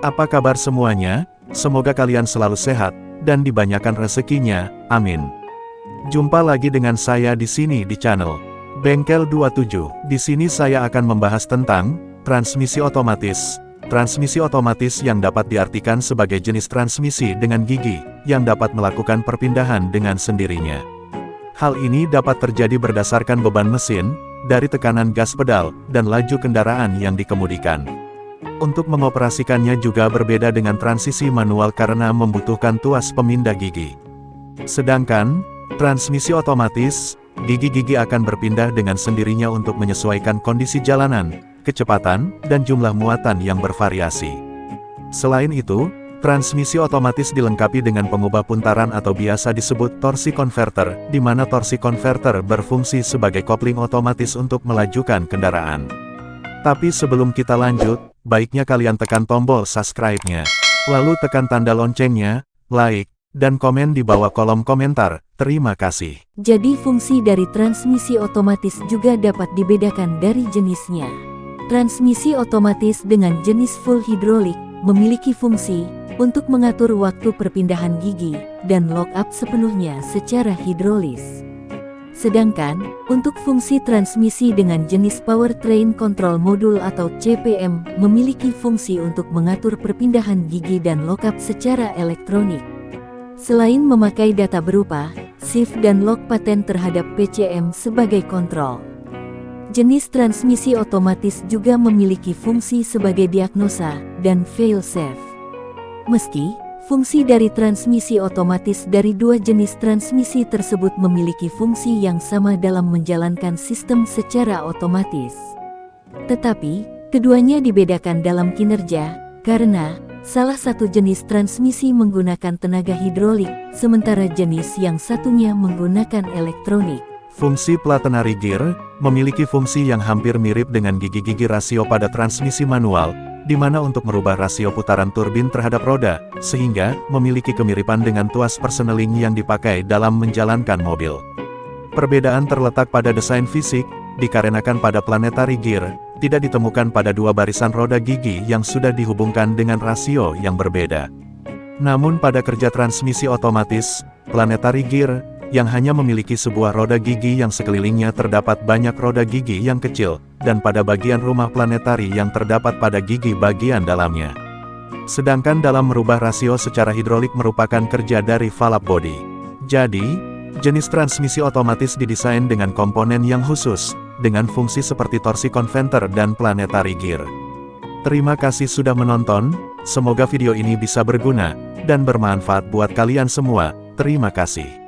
Apa kabar semuanya? Semoga kalian selalu sehat, dan dibanyakan rezekinya, amin. Jumpa lagi dengan saya di sini di channel Bengkel 27. Di sini saya akan membahas tentang transmisi otomatis. Transmisi otomatis yang dapat diartikan sebagai jenis transmisi dengan gigi, yang dapat melakukan perpindahan dengan sendirinya. Hal ini dapat terjadi berdasarkan beban mesin, dari tekanan gas pedal, dan laju kendaraan yang dikemudikan. Untuk mengoperasikannya juga berbeda dengan transisi manual karena membutuhkan tuas pemindah gigi. Sedangkan, transmisi otomatis, gigi-gigi akan berpindah dengan sendirinya untuk menyesuaikan kondisi jalanan, kecepatan, dan jumlah muatan yang bervariasi. Selain itu, Transmisi otomatis dilengkapi dengan pengubah puntaran atau biasa disebut torsi converter, di mana torsi converter berfungsi sebagai kopling otomatis untuk melajukan kendaraan. Tapi sebelum kita lanjut, baiknya kalian tekan tombol subscribe-nya. Lalu tekan tanda loncengnya, like, dan komen di bawah kolom komentar. Terima kasih. Jadi fungsi dari transmisi otomatis juga dapat dibedakan dari jenisnya. Transmisi otomatis dengan jenis full hidrolik memiliki fungsi untuk mengatur waktu perpindahan gigi dan lock up sepenuhnya secara hidrolis. Sedangkan, untuk fungsi transmisi dengan jenis Powertrain Control Module atau CPM memiliki fungsi untuk mengatur perpindahan gigi dan lock up secara elektronik. Selain memakai data berupa shift dan lock paten terhadap PCM sebagai kontrol. Jenis transmisi otomatis juga memiliki fungsi sebagai diagnosa dan fail-safe. Meski, fungsi dari transmisi otomatis dari dua jenis transmisi tersebut memiliki fungsi yang sama dalam menjalankan sistem secara otomatis. Tetapi, keduanya dibedakan dalam kinerja, karena salah satu jenis transmisi menggunakan tenaga hidrolik, sementara jenis yang satunya menggunakan elektronik. Fungsi Platenary Gear, memiliki fungsi yang hampir mirip dengan gigi-gigi rasio pada transmisi manual, di mana untuk merubah rasio putaran turbin terhadap roda, sehingga memiliki kemiripan dengan tuas perseneling yang dipakai dalam menjalankan mobil. Perbedaan terletak pada desain fisik, dikarenakan pada Planetary Gear, tidak ditemukan pada dua barisan roda gigi yang sudah dihubungkan dengan rasio yang berbeda. Namun pada kerja transmisi otomatis, Planetary Gear, yang hanya memiliki sebuah roda gigi yang sekelilingnya terdapat banyak roda gigi yang kecil, dan pada bagian rumah planetari yang terdapat pada gigi bagian dalamnya. Sedangkan dalam merubah rasio secara hidrolik merupakan kerja dari valve body. Jadi, jenis transmisi otomatis didesain dengan komponen yang khusus, dengan fungsi seperti torsi converter dan planetary gear. Terima kasih sudah menonton, semoga video ini bisa berguna, dan bermanfaat buat kalian semua, terima kasih.